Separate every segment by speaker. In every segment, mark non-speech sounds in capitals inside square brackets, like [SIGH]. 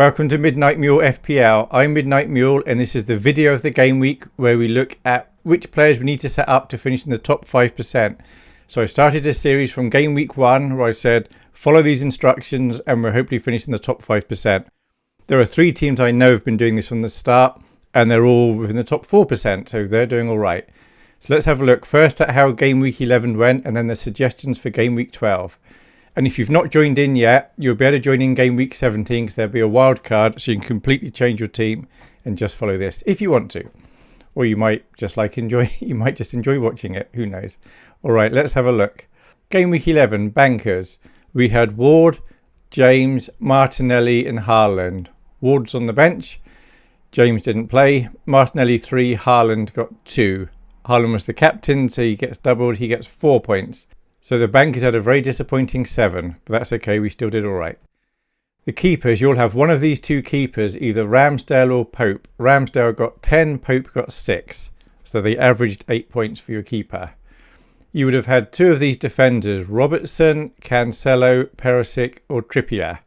Speaker 1: Welcome to Midnight Mule FPL. I'm Midnight Mule and this is the video of the game week where we look at which players we need to set up to finish in the top 5%. So I started a series from game week 1 where I said follow these instructions and we're hopefully finishing the top 5%. There are three teams I know have been doing this from the start and they're all within the top 4% so they're doing alright. So let's have a look first at how game week 11 went and then the suggestions for game week 12. And if you've not joined in yet, you'll be able to join in game week 17 because there'll be a wild card so you can completely change your team and just follow this if you want to. Or you might just like enjoy, [LAUGHS] you might just enjoy watching it. Who knows? All right, let's have a look. Game week 11, bankers. We had Ward, James, Martinelli and Haaland. Ward's on the bench. James didn't play. Martinelli 3, Haaland got 2. Haaland was the captain, so he gets doubled. He gets 4 points. So the bankers had a very disappointing seven, but that's okay, we still did all right. The keepers, you'll have one of these two keepers, either Ramsdale or Pope. Ramsdale got 10, Pope got 6. So they averaged 8 points for your keeper. You would have had two of these defenders, Robertson, Cancelo, Perisic or Trippier.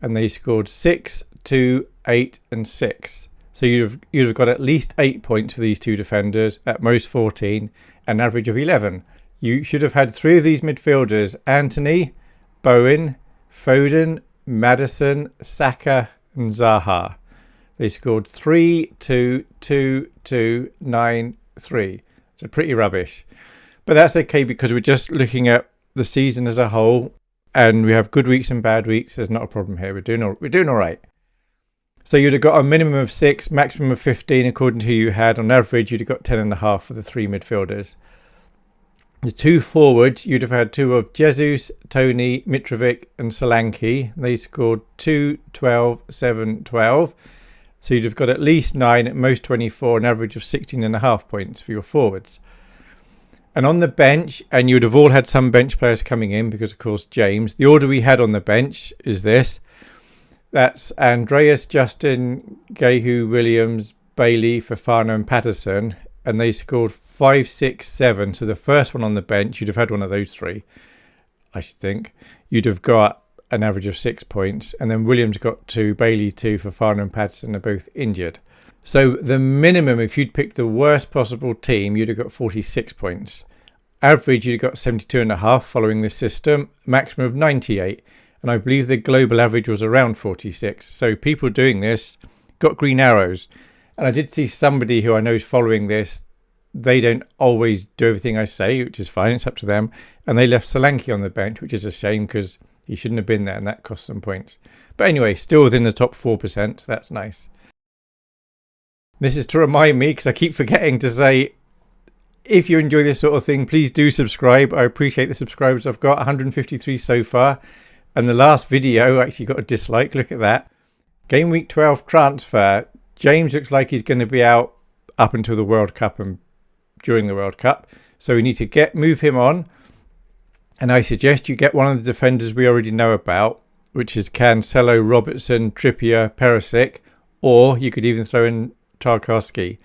Speaker 1: And they scored 6, 2, 8 and 6. So you'd have, you'd have got at least 8 points for these two defenders, at most 14, an average of 11. You should have had three of these midfielders Antony, Bowen, Foden, Maddison, Saka, and Zaha. They scored 3 2 2 2 9 3. So pretty rubbish. But that's okay because we're just looking at the season as a whole and we have good weeks and bad weeks. There's not a problem here. We're doing all, we're doing all right. So you'd have got a minimum of six, maximum of 15 according to who you had. On average, you'd have got 10 and a half for the three midfielders. The two forwards, you'd have had two of Jesus, Toney, Mitrovic and Solanke. They scored 2, 12, 7, 12. So you'd have got at least 9, at most 24, an average of 16 and a half points for your forwards. And on the bench, and you'd have all had some bench players coming in because, of course, James. The order we had on the bench is this. That's Andreas, Justin, Guéhi, Williams, Bailey, Fofana and Patterson and they scored five, six, seven. So the first one on the bench, you'd have had one of those three, I should think. You'd have got an average of six points, and then Williams got two, Bailey two, Fofana and Patterson are both injured. So the minimum, if you'd picked the worst possible team, you'd have got 46 points. Average, you'd have got 72 and a half following this system, maximum of 98. And I believe the global average was around 46. So people doing this got green arrows. And I did see somebody who I know is following this. They don't always do everything I say, which is fine. It's up to them. And they left Solanke on the bench, which is a shame because he shouldn't have been there and that cost some points. But anyway, still within the top 4%. So that's nice. This is to remind me because I keep forgetting to say if you enjoy this sort of thing, please do subscribe. I appreciate the subscribers I've got 153 so far. And the last video actually got a dislike. Look at that. Game week 12 transfer. James looks like he's going to be out up until the World Cup and during the World Cup. So we need to get move him on. And I suggest you get one of the defenders we already know about, which is Cancelo, Robertson, Trippier, Perisic, or you could even throw in Tarkowski.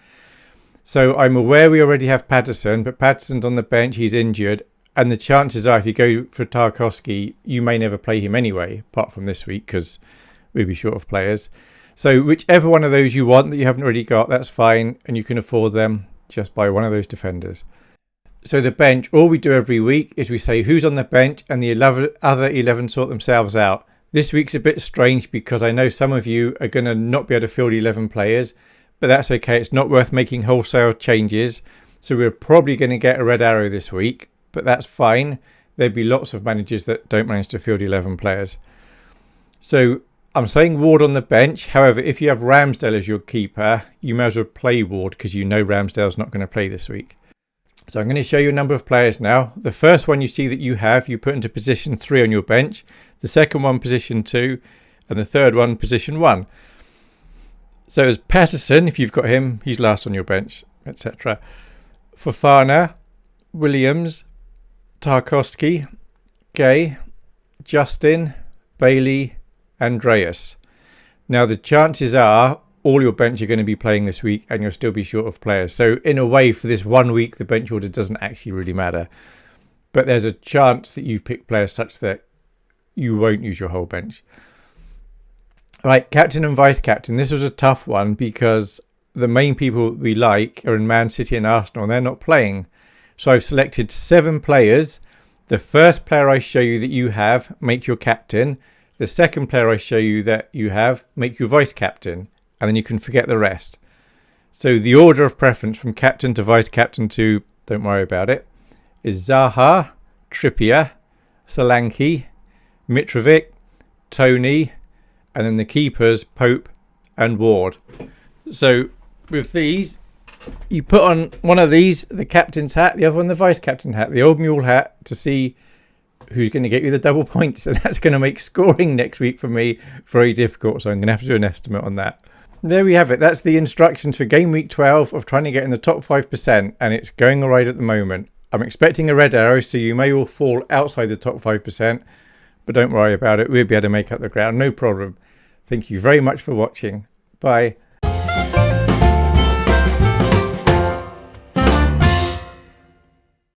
Speaker 1: So I'm aware we already have Patterson, but Patterson's on the bench, he's injured, and the chances are if you go for Tarkowski, you may never play him anyway, apart from this week, because we'd be short of players. So whichever one of those you want that you haven't already got, that's fine. And you can afford them. Just buy one of those defenders. So the bench, all we do every week is we say who's on the bench and the 11, other 11 sort themselves out. This week's a bit strange because I know some of you are going to not be able to field 11 players, but that's okay. It's not worth making wholesale changes. So we're probably going to get a red arrow this week, but that's fine. There'd be lots of managers that don't manage to field 11 players. So I'm saying Ward on the bench. However, if you have Ramsdale as your keeper, you may as well play Ward because you know Ramsdale's not going to play this week. So I'm going to show you a number of players now. The first one you see that you have, you put into position three on your bench. The second one, position two. And the third one, position one. So as Patterson, if you've got him, he's last on your bench, etc. Fofana, Williams, Tarkowski, Guéhi, Justin, Bailey, Andreas. Now, the chances are all your bench are going to be playing this week and you'll still be short of players. So, in a way, for this one week, the bench order doesn't actually really matter. But there's a chance that you've picked players such that you won't use your whole bench. Right, captain and vice captain. This was a tough one because the main people we like are in Man City and Arsenal and they're not playing. So I've selected seven players. The first player I show you that you have, make your captain. The second player I show you that you have, make you vice captain. And then you can forget the rest. So the order of preference from captain to vice captain to, don't worry about it, is Zaha, Trippier, Solanke, Mitrovic, Toney, and then the keepers, Pope and Ward. So with these, you put on one of these, the captain's hat, the other one, the vice captain hat, the old mule hat, to see who's going to get you the double [LAUGHS] points. And that's going to make scoring next week for me very difficult. So I'm going to have to do an estimate on that. There we have it. That's the instructions for game week 12 of trying to get in the top 5%. And it's going all right at the moment. I'm expecting a red arrow, so you may all fall outside the top 5%. But don't worry about it. We'll be able to make up the ground. No problem. Thank you very much for watching. Bye.